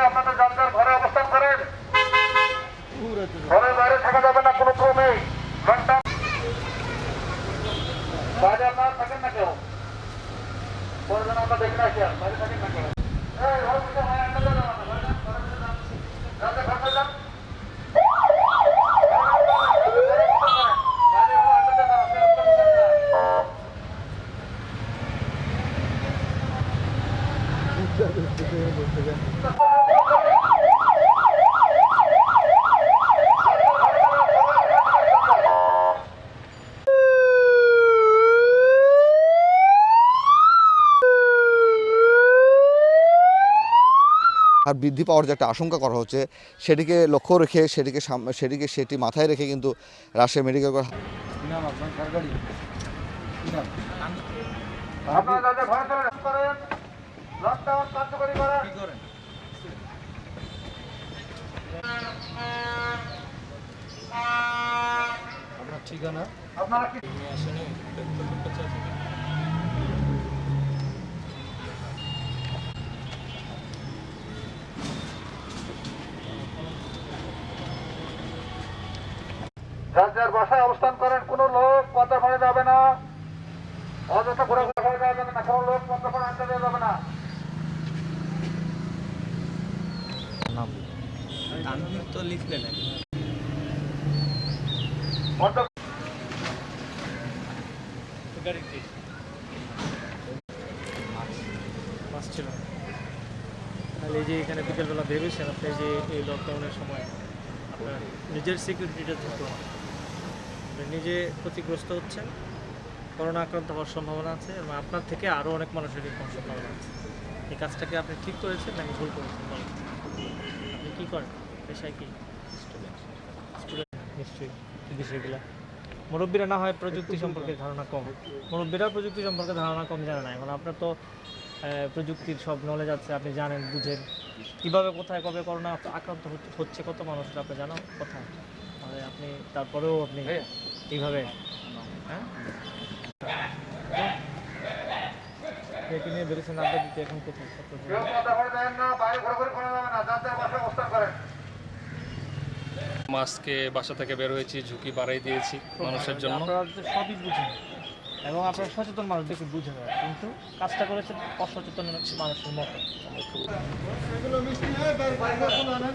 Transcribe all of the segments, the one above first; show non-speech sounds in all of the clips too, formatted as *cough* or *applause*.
আপনাদের যার যার ঘরে অবস্থান করেন। ঘরের বাইরে থাকা যাবে না কোনো ক্রমে। ঘণ্টা বাইরে আপনারা *laughs* *laughs* আর বৃদ্ধি পাওয়ার যে একটা আশঙ্কা করা হচ্ছে সেটিকে লক্ষ্য রেখে সেটিকে সাম- সেটিকে সেটি মাথায় রেখে কিন্তু রাজশাহী মেডিকেল কলেজ ঠিকানা? আপনারা কি যার যার বাসায় অবস্থান করেন কোন লোক পদ্মা ফলে যাবে না। অযথা ঘোরাঘুরি করে যাওয়া যাবে না কোন লোক পদ্মা ফলে আনতে দেওয়া যাবে না। আমি তো লিখলে না পদ্মা মাছ ছিল না। তাহলে এই যে এখানে বিকেলবেলা ভেবেছেন আপনি যে এই লকডাউনের সময় আপনার নিজের সিকিউরিটিটা থাকতো আপনি নিজে ক্ষতিগ্রস্ত হচ্ছেন করোনা আক্রান্ত হওয়ার সম্ভাবনা আছে এবং আপনার থেকে আরও অনেক মানুষের এরকম সম্ভাবনা আছে। এই কাজটাকে আপনি ঠিক করেছেন নাকি ভুল করেছেন বলেন? আপনি কী করেন? পেশায় কি? স্টুডেন্ট। স্টুডেন্ট। নিশ্চয়ই। বিষয়গুলো। মুরব্বীরা না হয় প্রযুক্তি সম্পর্কে ধারণা কম। মুরব্বীরা প্রযুক্তি সম্পর্কে ধারণা কম জানে না। এখন আপনার তো প্রযুক্তির সব নলেজ আছে আপনি জানেন বুঝেন। কীভাবে কোথায় কবে করোনা আক্রান্ত হচ্ছে- কত মানুষ আপনি জানো? কোথায়? মানে আপনি তারপরেও আপনি এইভাবে হ্যাঁ একে নিয়ে বেরোছেন আড্ডা দিতে এখন কোথায় কত দূর? কেউ পদ্মা ফলে যাবেন না বাইরে ঘোরাঘুরি করা যাবে না যার যার বাসায় অবস্থান করেন মাসকে বাসা থেকে বের হয়েছি ঝুঁকি বাড়াই দিয়েছি মানুষের জন্য সবই বুঝেন এবং আপনারা সচেতন মানুষ দেখে বুঝে নেয় কিন্তু কাজটা করেছেন অসচেতন মানুষের মতো এই, এখানে চলে আসেন,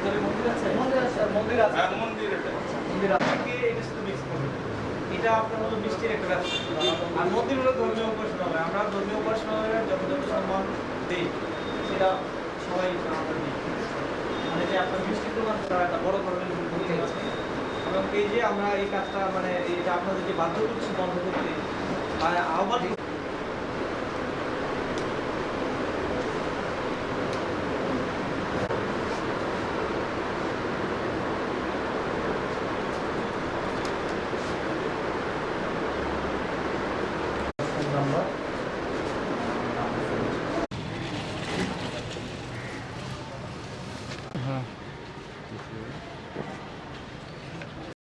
মন্দিরে? আছে? মন্দির আছে। মন্দির আছে। করবেন। এটা আপনার হলো মিষ্টির একটা ব্যবসা আর মন্দির হলো ধর্মীয় আমরা ধর্মীয় উপাসনালয়ের যত যত সম্মান দিই সেটা সবাই আমাদের দিই মানে যে আপনার মিষ্টির দোকান তারা একটা বড় ধরনের ভূমিকা আছে এবং এই যে আমরা এই কাজটা মানে এই যে আপনাদের যে বাধ্য করছি বন্ধ করতে আর আহ্বান